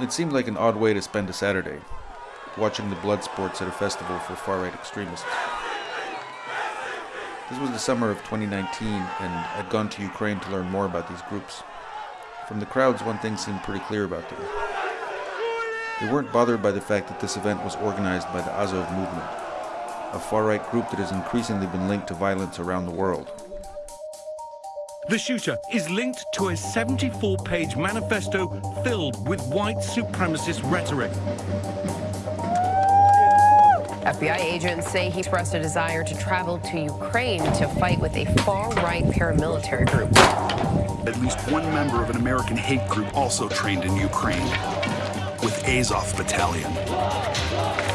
It seemed like an odd way to spend a Saturday, watching the blood sports at a festival for far right extremists. This was the summer of 2019, and I'd gone to Ukraine to learn more about these groups. From the crowds, one thing seemed pretty clear about them. They weren't bothered by the fact that this event was organized by the Azov movement, a far right group that has increasingly been linked to violence around the world. The shooter is linked to a 74 page manifesto filled with white supremacist rhetoric. FBI agents say he expressed a desire to travel to Ukraine to fight with a far-right paramilitary group. At least one member of an American hate group also trained in Ukraine with Azov Battalion.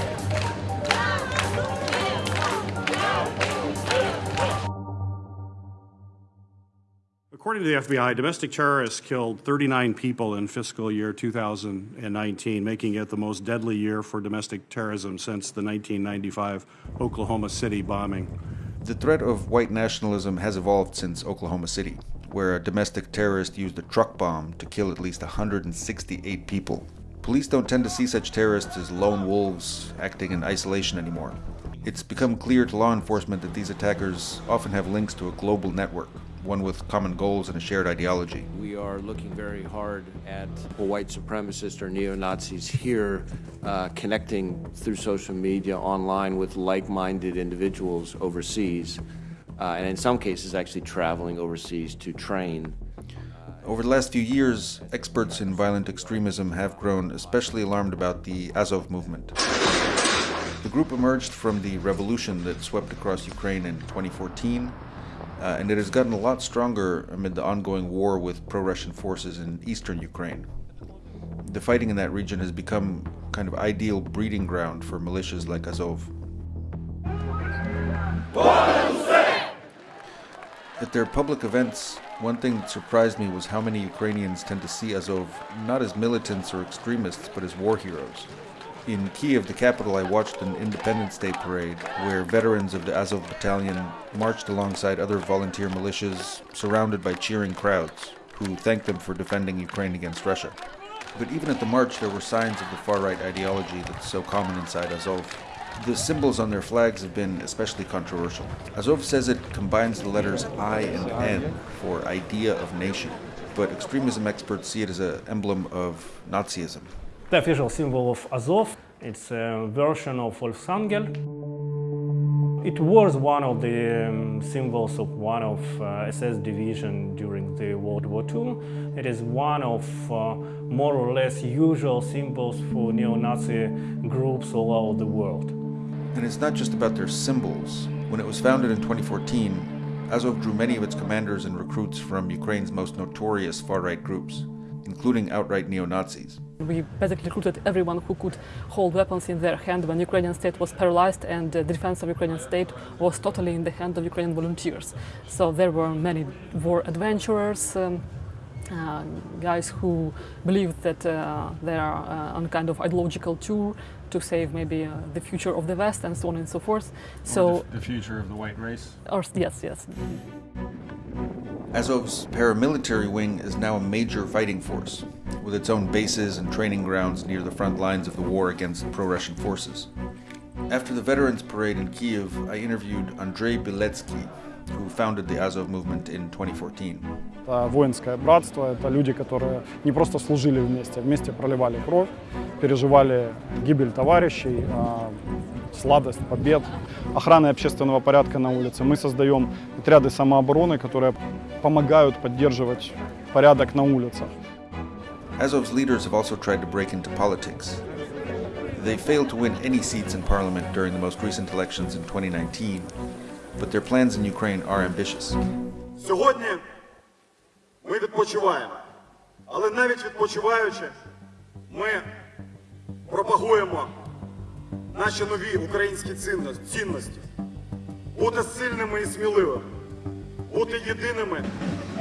According to the FBI, domestic terrorists killed 39 people in fiscal year 2019, making it the most deadly year for domestic terrorism since the 1995 Oklahoma City bombing. The threat of white nationalism has evolved since Oklahoma City, where a domestic terrorist used a truck bomb to kill at least 168 people. Police don't tend to see such terrorists as lone wolves acting in isolation anymore. It's become clear to law enforcement that these attackers often have links to a global network, one with common goals and a shared ideology. We are looking very hard at white supremacists or neo-Nazis here uh, connecting through social media online with like-minded individuals overseas, uh, and in some cases actually traveling overseas to train. Over the last few years, experts in violent extremism have grown especially alarmed about the Azov movement. The group emerged from the revolution that swept across Ukraine in 2014 uh, and it has gotten a lot stronger amid the ongoing war with pro-Russian forces in eastern Ukraine. The fighting in that region has become kind of ideal breeding ground for militias like Azov. At their public events, one thing that surprised me was how many Ukrainians tend to see Azov not as militants or extremists, but as war heroes. In Kiev, the capital, I watched an Independence Day parade where veterans of the Azov battalion marched alongside other volunteer militias, surrounded by cheering crowds, who thanked them for defending Ukraine against Russia. But even at the march, there were signs of the far-right ideology that's so common inside Azov. The symbols on their flags have been especially controversial. Azov says it combines the letters I and N for idea of nation, but extremism experts see it as an emblem of Nazism. The official symbol of Azov, it's a version of Wolfsangel. It was one of the um, symbols of one of uh, SS division during the World War II. It is one of uh, more or less usual symbols for neo-Nazi groups all over the world. And it's not just about their symbols. When it was founded in 2014, Azov drew many of its commanders and recruits from Ukraine's most notorious far-right groups, including outright neo-Nazis. We basically recruited everyone who could hold weapons in their hand when Ukrainian state was paralyzed and the defense of Ukrainian state was totally in the hand of Ukrainian volunteers. So there were many war adventurers, um, uh, guys who believed that uh, they are uh, on kind of ideological tour to save maybe uh, the future of the West and so on and so forth. Or so the, the future of the white race. or yes, yes. Azov's paramilitary wing is now a major fighting force, with its own bases and training grounds near the front lines of the war against pro-Russian forces. After the Veterans Parade in Kiev, I interviewed Andrei Beletsky, who founded the Azov movement in 2014. Это воинское братство, это люди, которые не просто служили вместе, вместе проливали кровь, переживали гибель товарищей, а, сладость побед, охраны общественного порядка на улице. Мы создаем отряды самообороны, которые помогают поддерживать порядок на улицах. Azov's leaders have also tried to break into politics. They failed to win any seats in parliament during the most recent elections in 2019, but their plans in Ukraine are ambitious. Сьогодні ми відпочиваємо, але навіть відпочиваючи, ми пропагуємо наші нові українські цінності, цінності. бути сильними і сміливими, бути єдиними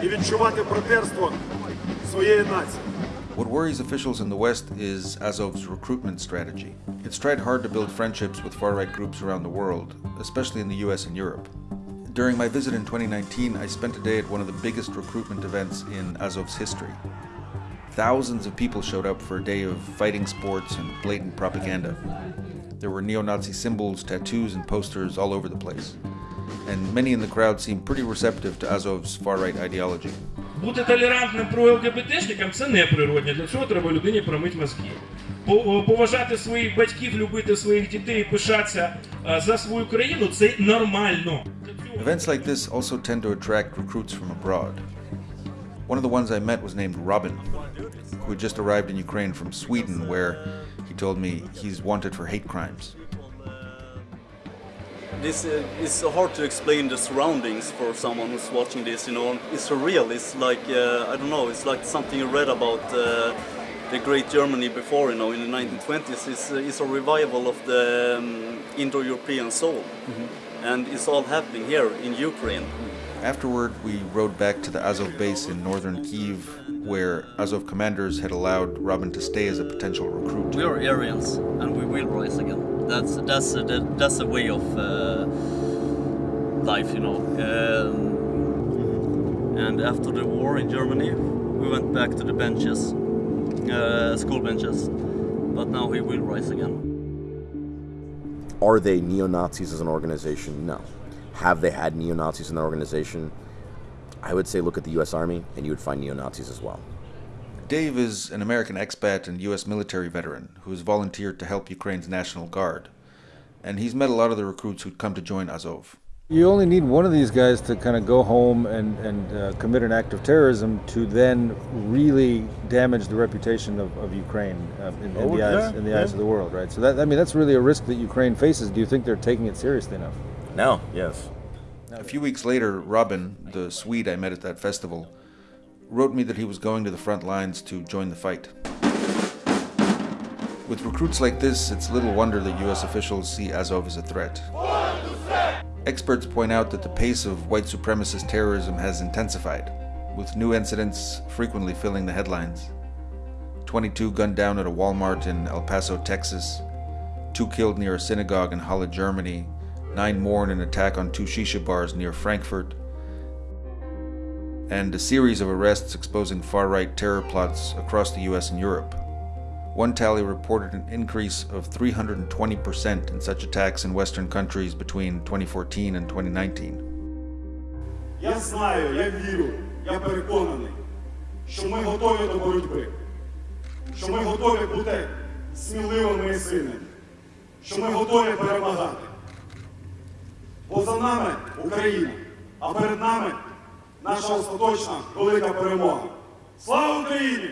і відчувати братерство своєї нації. What worries officials in the West is Azov's recruitment strategy. It's tried hard to build friendships with far right groups around the world, especially in the US and Europe. During my visit in 2019, I spent a day at one of the biggest recruitment events in Azov's history. Thousands of people showed up for a day of fighting sports and blatant propaganda. There were neo Nazi symbols, tattoos, and posters all over the place. And many in the crowd seemed pretty receptive to Azov's far right ideology. Бути толерантним про ЛГБТшникам це не природне. Для цього треба людині промити мозки. По- Поважати своїх батьків, любити своїх дітей, пишатися е, за свою країну це нормально. Events like this also tend to attract recruits from abroad. One of the ones I met was named Robin, who had just arrived in Ukraine from Sweden, where he told me he's wanted for hate crimes. This uh, is hard to explain the surroundings for someone who's watching this. You know, it's surreal. It's like uh, I don't know. It's like something you read about uh, the great Germany before. You know, in the 1920s. It's, uh, it's a revival of the um, Indo-European soul, and it's all happening here in Ukraine. Afterward, we rode back to the Azov base in northern Kiev, where Azov commanders had allowed Robin to stay as a potential recruit. We are Aryans, and we will rise again. That's that's uh, that's a way of uh, life, you know. Um, and after the war in Germany, we went back to the benches, uh, school benches. But now we will rise again. Are they neo Nazis as an organization? No. Have they had neo Nazis in their organization? I would say look at the U.S. Army, and you would find neo Nazis as well. Dave is an American expat and U.S. military veteran who has volunteered to help Ukraine's National Guard. And he's met a lot of the recruits who'd come to join Azov. You only need one of these guys to kind of go home and, and uh, commit an act of terrorism to then really damage the reputation of, of Ukraine uh, in, in Oh, the, eyes, in the yeah. eyes of the world, right? So that I mean that's really a risk that Ukraine faces. Do you think they're taking it seriously enough? No, yes. A few weeks later, Robin, the Swede I met at that festival, wrote me that he was going to the front lines to join the fight. With recruits like this, it's little wonder that US officials see Azov as a threat. Experts point out that the pace of white supremacist terrorism has intensified, with new incidents frequently filling the headlines. 22 gunned down at a Walmart in El Paso, Texas, two killed near a synagogue in Halle, Germany, nine more in an attack on two shisha bars near Frankfurt, and a series of arrests exposing far right terror plots across the US and Europe. One tally reported an increase of 320% in such attacks in Western countries between 2014 and 2019. Я знаю, я вірю, я переконаний, що ми готові до боротьби, що ми готові бути сміливими і сильними, що ми готові перемагати. Бо за нами Україна, а перед нами наша остаточна велика перемога. Слава Україні!